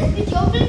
This